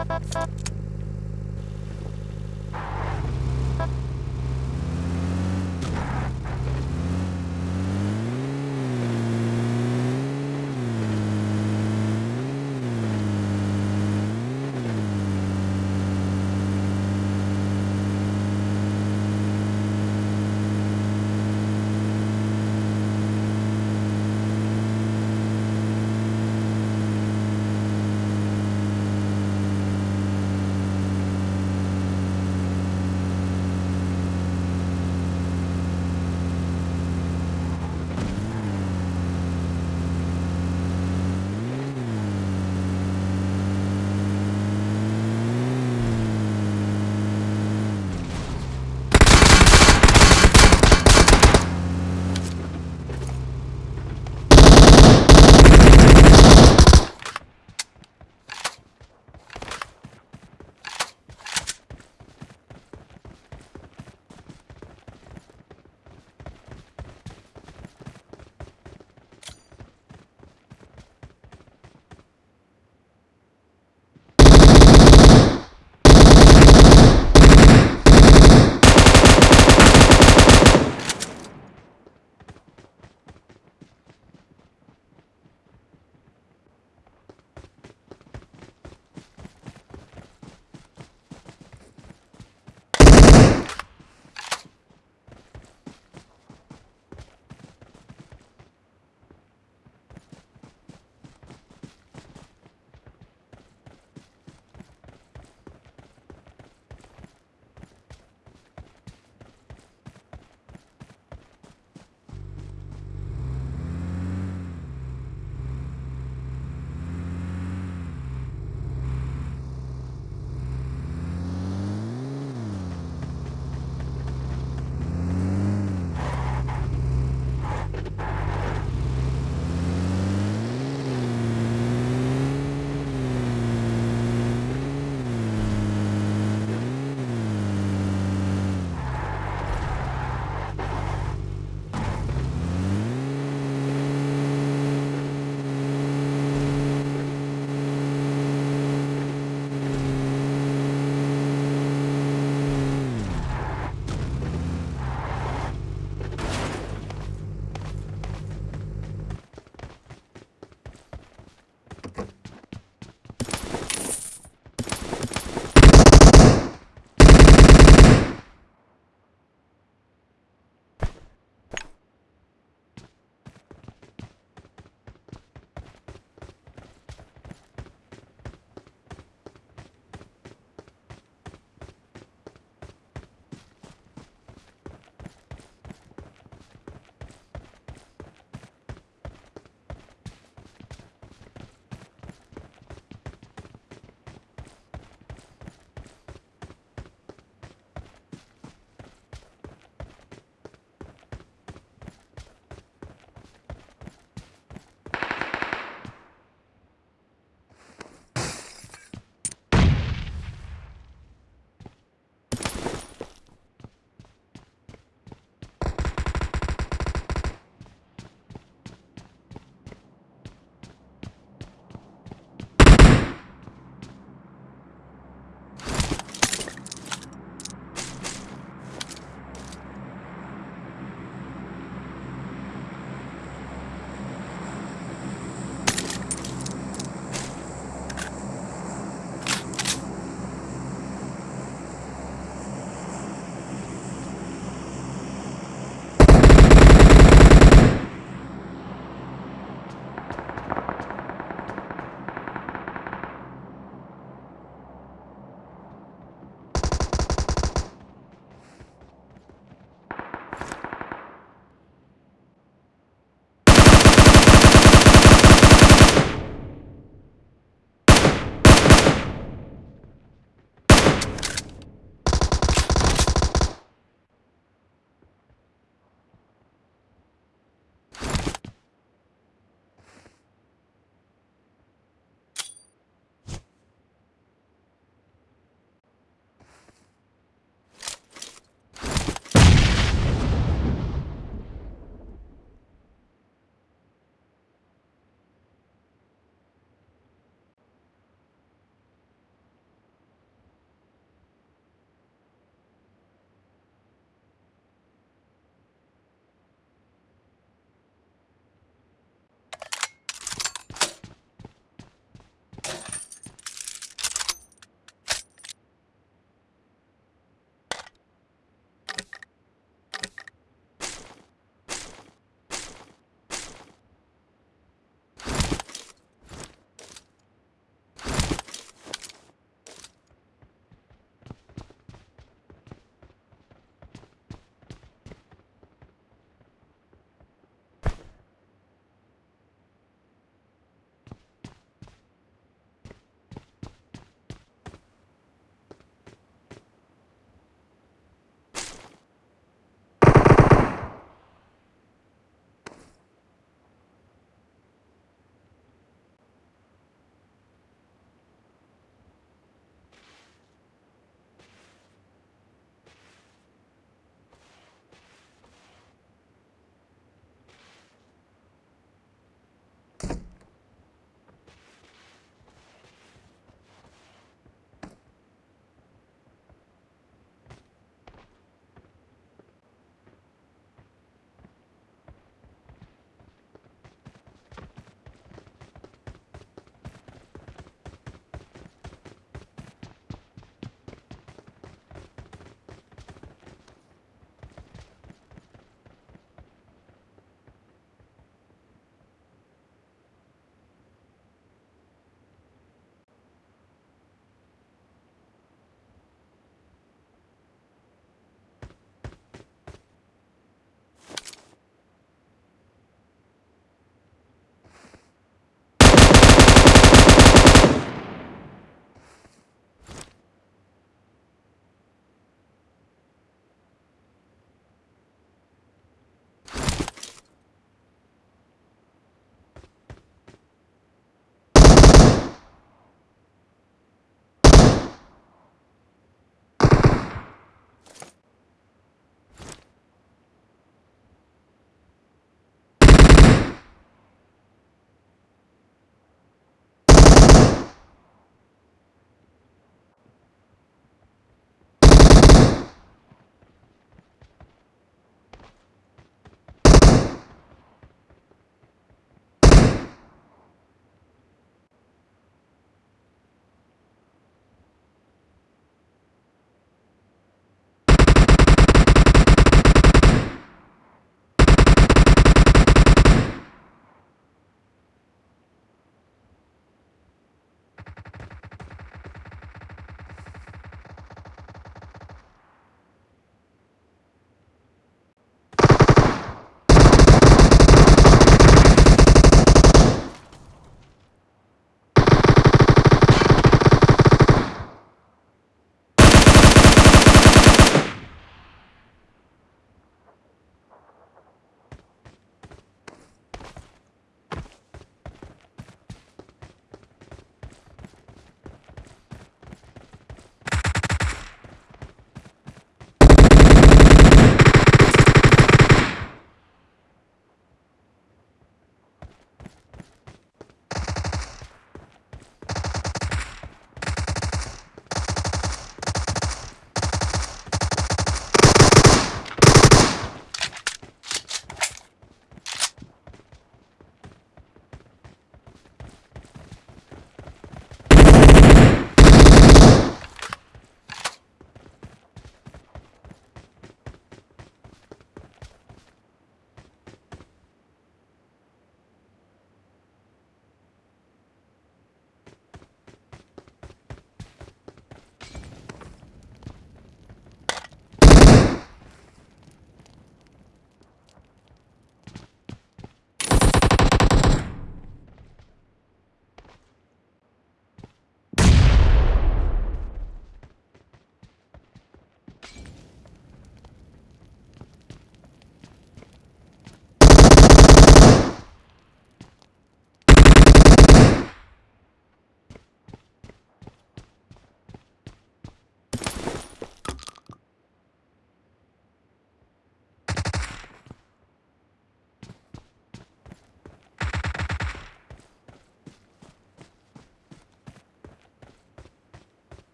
up, up, up.